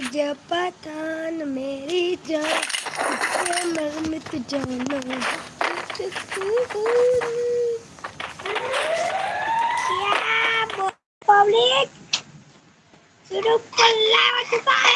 तुम्हें जब पठान मेरी जान मरमित जाना क्या पब्लिक शुरू खुला हो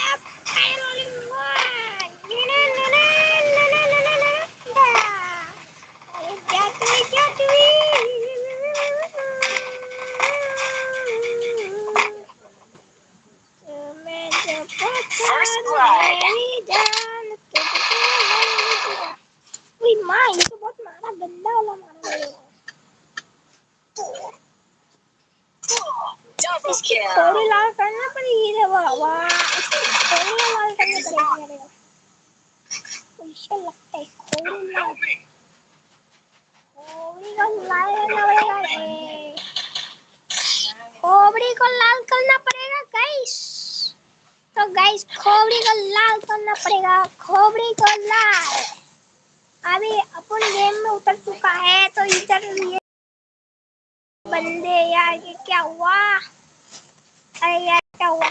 माँ ये तो बहुत मारा गंदा वाला मारा मेरे थोड़ी लाल करना पड़ेगी वाह वाह थोड़ी लाल करना पड़ेगी मेरे मुझे लगता है थोड़ी लाल थोड़ी को लाल करना पड़ेगा रे खोबड़ी को लाल करना पड़ेगा गाइस तो गाइस खोबड़ी को लाल करना पड़ेगा खोबड़ी को लाल अभी अपन गेम में उतर चुका है तो इधर ये बंदे यार ये क्या हुआ? अरे यार क्या हुआ?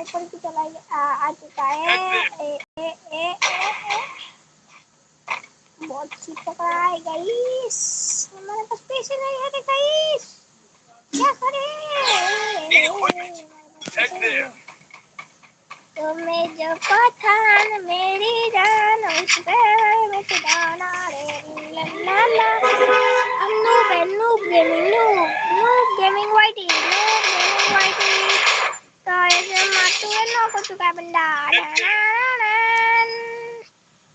ऊपर की चला आ, आ चुका है। ए, ए, ए। बहुत सी पकड़ा है गाइस हमारे पास पैसे नहीं है गाइस क्या करें? तुम्हें जो पठान मेरी जान उस पे मैं जाना रे। ला ला नूब है noob gaming noob. Noob gaming YT noob gaming YT तो ऐसे मारते हुए नो को चुका है बंदा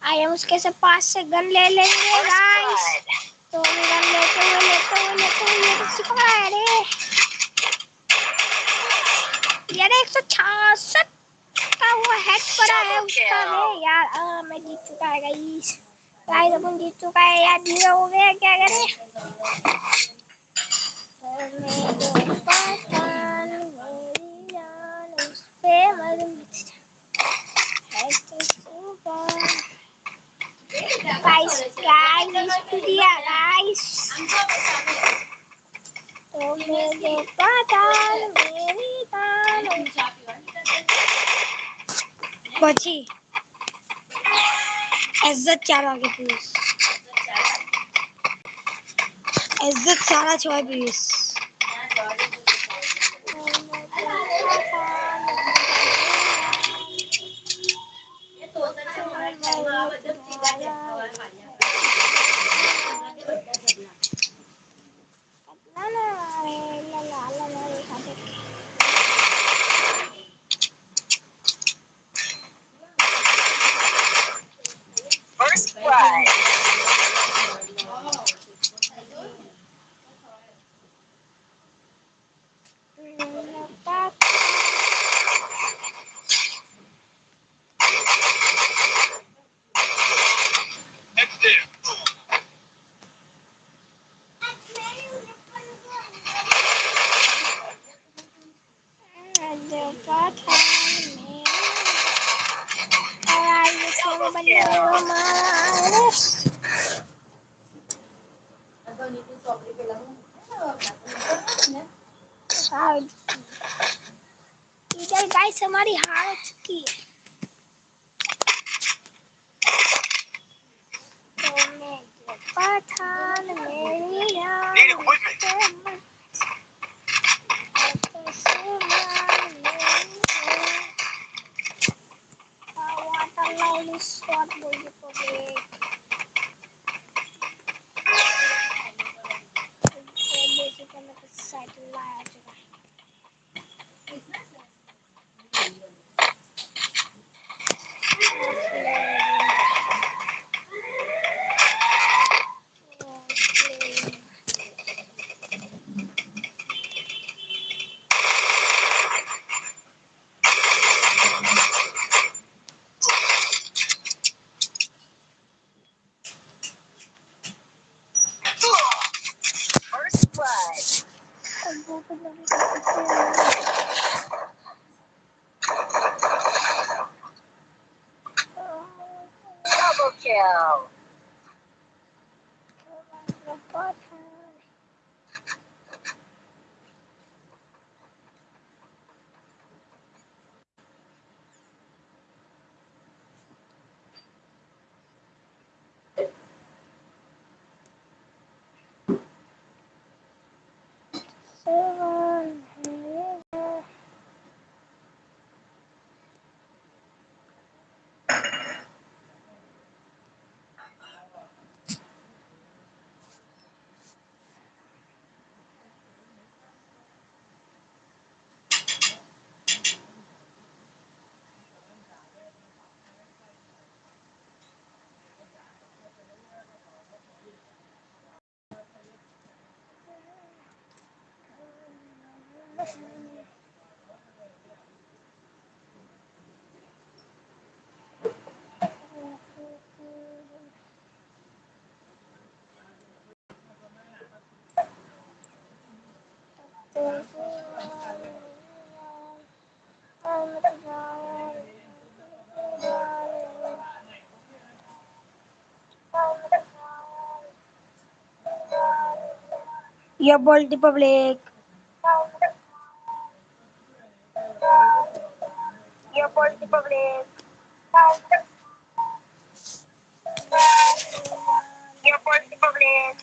आए हम उसके से पास से गन ले लेंगे गाइस तो हम गन लेते हुए लेते हुए लेते हुए ये किसी पकड़ा है रे। यार एक सौ छियासठ का वो हेड पड़ा है उसका है यार। आ, मैं जीत चुका है गाइस गाइस अपन जीत चुका है यार। ज़ीरो हो गया क्या करें? गाइस गाइस दिया गाइस तो मेरे पठान मेरी जान પછી इज़्ज़त चारा आगे प्लीज़ इज़्ज़त सारा छोड़ प्लीज़ Right. Oh. इधर गाइस हमारी हार चुकी है तो मैं पठान मेरी Spanish Sport Music Public. Double kill. You bold the public. You bold the public. You bold public.